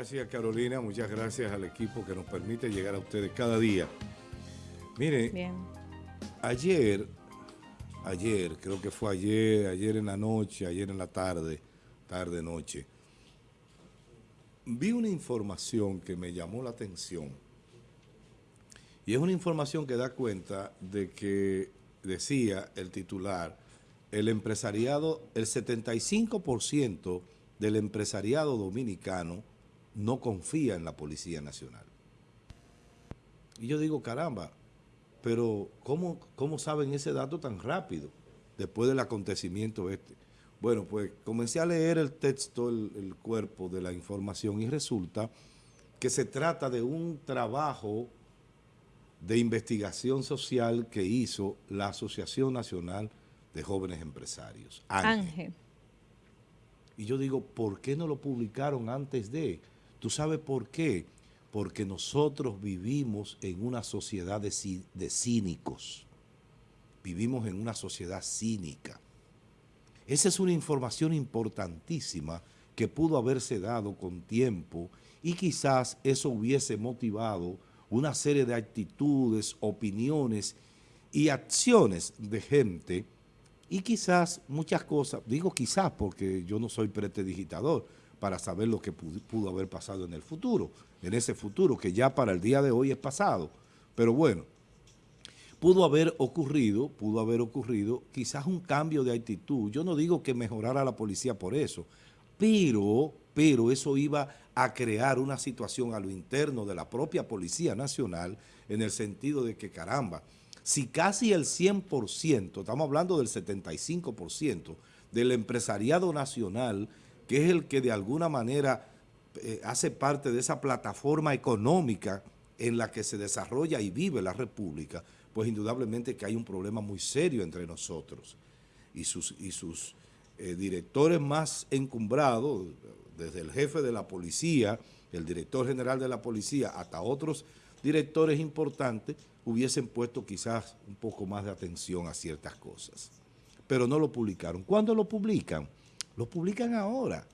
gracias Carolina, muchas gracias al equipo que nos permite llegar a ustedes cada día. Mire, ayer, ayer, creo que fue ayer, ayer en la noche, ayer en la tarde, tarde, noche, vi una información que me llamó la atención. Y es una información que da cuenta de que decía el titular, el empresariado, el 75% del empresariado dominicano no confía en la Policía Nacional. Y yo digo, caramba, pero ¿cómo, cómo saben ese dato tan rápido después del acontecimiento este? Bueno, pues comencé a leer el texto, el, el cuerpo de la información y resulta que se trata de un trabajo de investigación social que hizo la Asociación Nacional de Jóvenes Empresarios, Ángel. Y yo digo, ¿por qué no lo publicaron antes de? ¿Tú sabes por qué? Porque nosotros vivimos en una sociedad de, cínicos. Vivimos en una sociedad cínica. Esa es una información importantísima que pudo haberse dado con tiempo y quizás eso hubiese motivado una serie de actitudes, opiniones y acciones de gente y quizás muchas cosas, digo quizás porque yo no soy pretedigitador para saber lo que pudo, haber pasado en el futuro, en ese futuro que ya para el día de hoy es pasado. Pero bueno, pudo haber ocurrido, pudo haber ocurrido quizás un cambio de actitud. Yo no digo que mejorara la policía por eso, pero, pero eso iba a crear una situación a lo interno de la propia Policía Nacional en el sentido de que, caramba, si casi el 100%, estamos hablando del 75% del empresariado nacional, que es el que de alguna manera eh, hace parte de esa plataforma económica en la que se desarrolla y vive la República, pues indudablemente que hay un problema muy serio entre nosotros y sus, y sus eh, directores más encumbrados, desde el jefe de la policía, el director general de la policía, hasta otros directores importantes, hubiesen puesto quizás un poco más de atención a ciertas cosas. Pero no lo publicaron. ¿Cuándo lo publican? Lo publican ahora.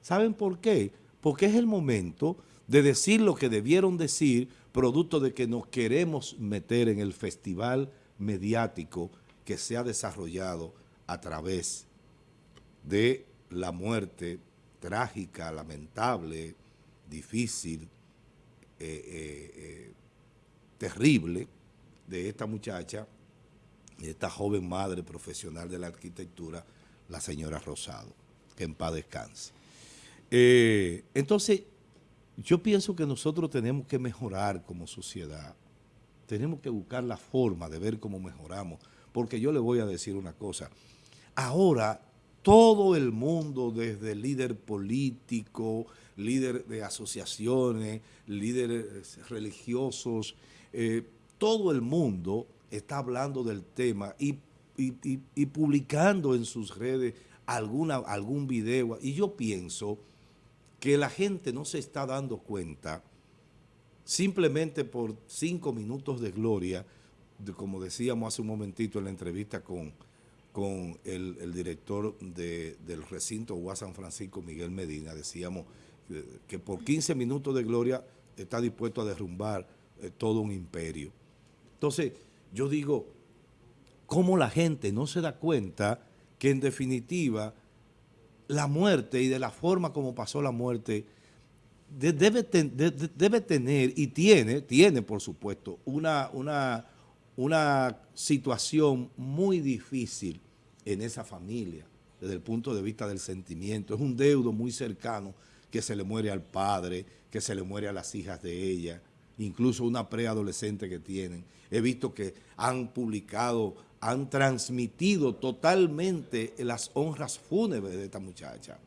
¿Saben por qué? Porque es el momento de decir lo que debieron decir, producto de que nos queremos meter en el festival mediático que se ha desarrollado a través de la muerte trágica, lamentable, difícil, eh, eh, eh, terrible de esta muchacha, de esta joven madre profesional de la arquitectura, la señora Rosado, que en paz descanse. entonces, yo pienso que nosotros tenemos que mejorar como sociedad, tenemos que buscar la forma de ver cómo mejoramos, porque yo le voy a decir una cosa, ahora todo el mundo, desde líder político, líder de asociaciones, líderes religiosos, eh, todo el mundo está hablando del tema y, publicando en sus redes alguna, algún video. Y yo pienso que la gente no se está dando cuenta simplemente por cinco minutos de gloria, como decíamos hace un momentito en la entrevista con con el, director del recinto UAS San Francisco, Miguel Medina, decíamos que, por 15 minutos de gloria está dispuesto a derrumbar eh, todo un imperio. Entonces, yo digo, ¿cómo la gente no se da cuenta que en definitiva la muerte y de la forma como pasó la muerte debe, debe tener y tiene, tiene por supuesto, una, una, una situación muy difícil en esa familia, desde el punto de vista del sentimiento. Es un deudo muy cercano que se le muere al padre, que se le muere a las hijas de ella, incluso una preadolescente que tienen. He visto que han publicado, han transmitido totalmente las honras fúnebres de esta muchacha.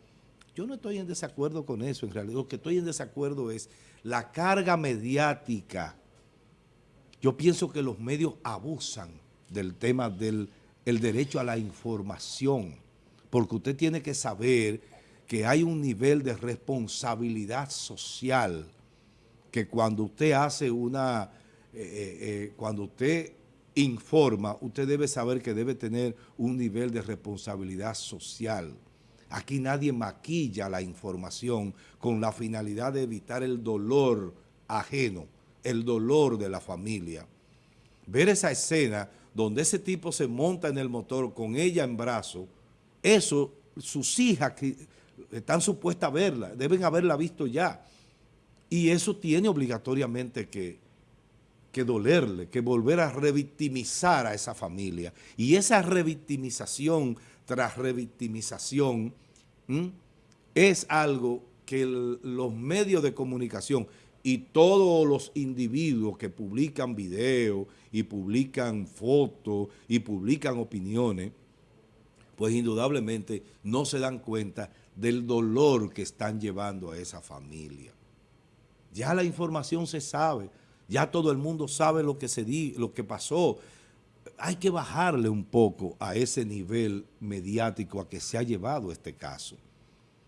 Yo no estoy en desacuerdo con eso, en realidad lo que estoy en desacuerdo es la carga mediática. Yo pienso que los medios abusan del tema del el derecho a la información, porque usted tiene que saber que hay un nivel de responsabilidad social que cuando usted hace una, eh, eh, eh, cuando usted informa, usted debe saber que debe tener un nivel de responsabilidad social. Aquí nadie maquilla la información con la finalidad de evitar el dolor ajeno, el dolor de la familia. Ver esa escena donde ese tipo se monta en el motor con ella en brazo, eso, sus hijas que están supuestas a verla, deben haberla visto ya. Y eso tiene obligatoriamente que, dolerle, que volver a revictimizar a esa familia. Y esa revictimización tras revictimización es algo que los medios de comunicación y todos los individuos que publican videos y publican fotos y publican opiniones, pues indudablemente no se dan cuenta del dolor que están llevando a esa familia. Ya la información se sabe, ya todo el mundo sabe lo que, se di, lo que pasó. Hay que bajarle un poco a ese nivel mediático a que se ha llevado este caso.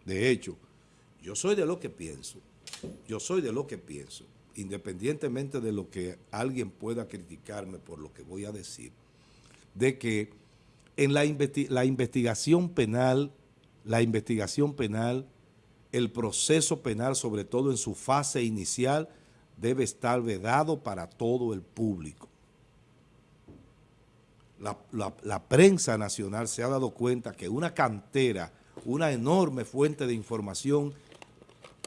De hecho, yo soy de lo que pienso, yo soy de lo que pienso, independientemente de lo que alguien pueda criticarme por lo que voy a decir, de que en la, la investigación penal, la investigación penal, el proceso penal, sobre todo en su fase inicial, debe estar vedado para todo el público. La, prensa nacional se ha dado cuenta que una cantera, una enorme fuente de información,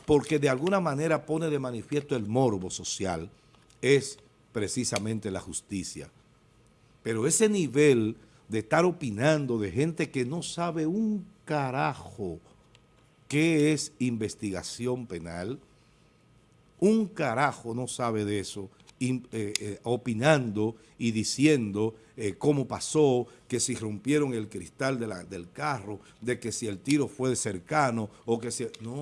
porque de alguna manera pone de manifiesto el morbo social, es precisamente la justicia. Pero ese nivel de estar opinando de gente que no sabe un carajo qué es investigación penal, un carajo no sabe de eso, eh, eh, opinando y diciendo eh, cómo pasó, que si rompieron el cristal del carro, de que si el tiro fue cercano o que si... No,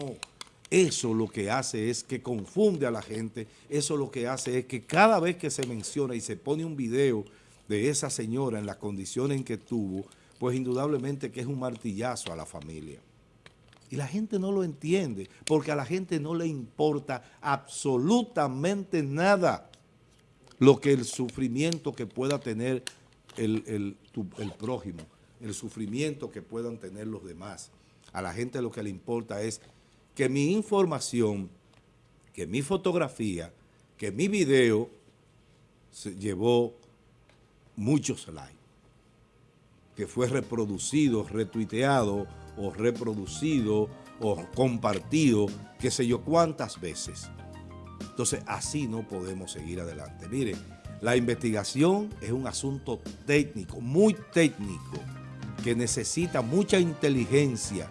eso lo que hace es que confunde a la gente, eso lo que hace es que cada vez que se menciona y se pone un video de esa señora en las condiciones en que tuvo, pues indudablemente que es un martillazo a la familia. Y la gente no lo entiende, porque a la gente no le importa absolutamente nada lo que el sufrimiento que pueda tener el, el, prójimo, el sufrimiento que puedan tener los demás. A la gente lo que le importa es que mi información, que mi fotografía, que mi video se llevó muchos likes, que fue reproducido, retuiteado, o reproducido o compartido, qué sé yo cuántas veces. Entonces, así no podemos seguir adelante. Mire, la investigación es un asunto técnico, muy técnico, que necesita mucha inteligencia,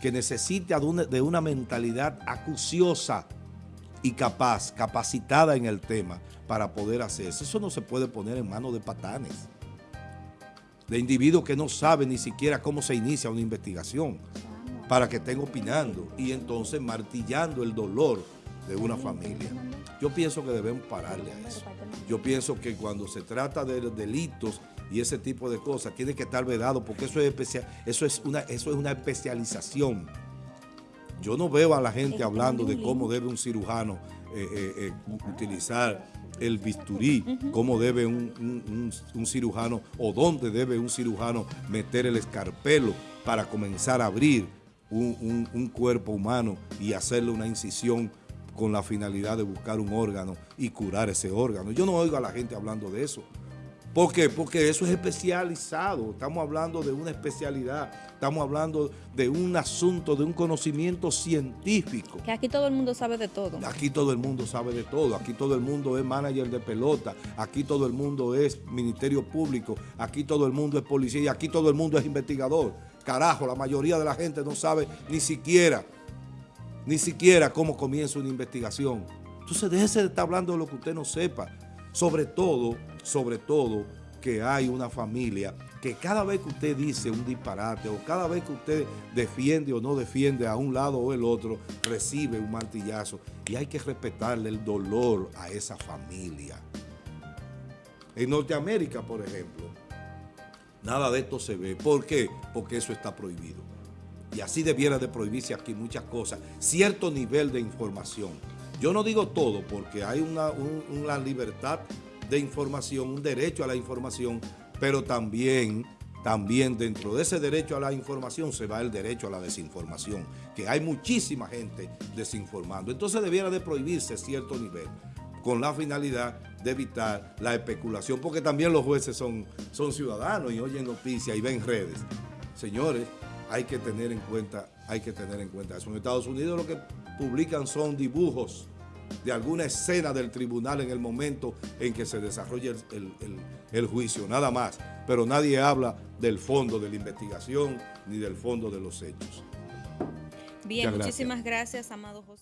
que necesita de una, mentalidad acuciosa y capaz, capacitada en el tema para poder hacerse. Eso no se puede poner en manos de patanes de individuos que no saben ni siquiera cómo se inicia una investigación para que estén opinando y entonces martillando el dolor de una familia. Yo pienso que debemos pararle a eso. Yo pienso que cuando se trata de delitos y ese tipo de cosas, tiene que estar vedado porque eso es, especial, eso es, una, eso es una especialización. Yo no veo a la gente hablando de cómo debe un cirujano eh, eh, eh, utilizar el bisturí, cómo debe un, cirujano o dónde debe un cirujano meter el escarpelo para comenzar a abrir un, un cuerpo humano y hacerle una incisión con la finalidad de buscar un órgano y curar ese órgano. Yo no oigo a la gente hablando de eso. ¿Por qué? Porque eso es especializado, estamos hablando de una especialidad, estamos hablando de un asunto, de un conocimiento científico. Que aquí todo el mundo sabe de todo. Aquí todo el mundo sabe de todo, aquí todo el mundo es manager de pelota, aquí todo el mundo es ministerio público, aquí todo el mundo es policía y aquí todo el mundo es investigador. Carajo, la mayoría de la gente no sabe ni siquiera, ni siquiera cómo comienza una investigación. Entonces déjese de estar hablando de lo que usted no sepa. Sobre todo, sobre todo, que hay una familia que cada vez que usted dice un disparate o cada vez que usted defiende o no defiende a un lado o el otro, recibe un martillazo. Y hay que respetarle el dolor a esa familia. En Norteamérica, por ejemplo, nada de esto se ve. ¿Por qué? Porque eso está prohibido. Y así debiera de prohibirse aquí muchas cosas. Cierto nivel de información yo no digo todo porque hay una, libertad de información, un derecho a la información, pero también, también dentro de ese derecho a la información se va el derecho a la desinformación, que hay muchísima gente desinformando. Entonces debiera de prohibirse cierto nivel, con la finalidad de evitar la especulación, porque también los jueces son, son ciudadanos y oyen noticias y ven redes. Señores, hay que tener en cuenta, hay que tener en cuenta eso. En Estados Unidos lo que publican son dibujos de alguna escena del tribunal en el momento en que se desarrolla el, el, el, el, juicio, nada más. Pero nadie habla del fondo de la investigación ni del fondo de los hechos. Bien, muchísimas gracias, Amado José.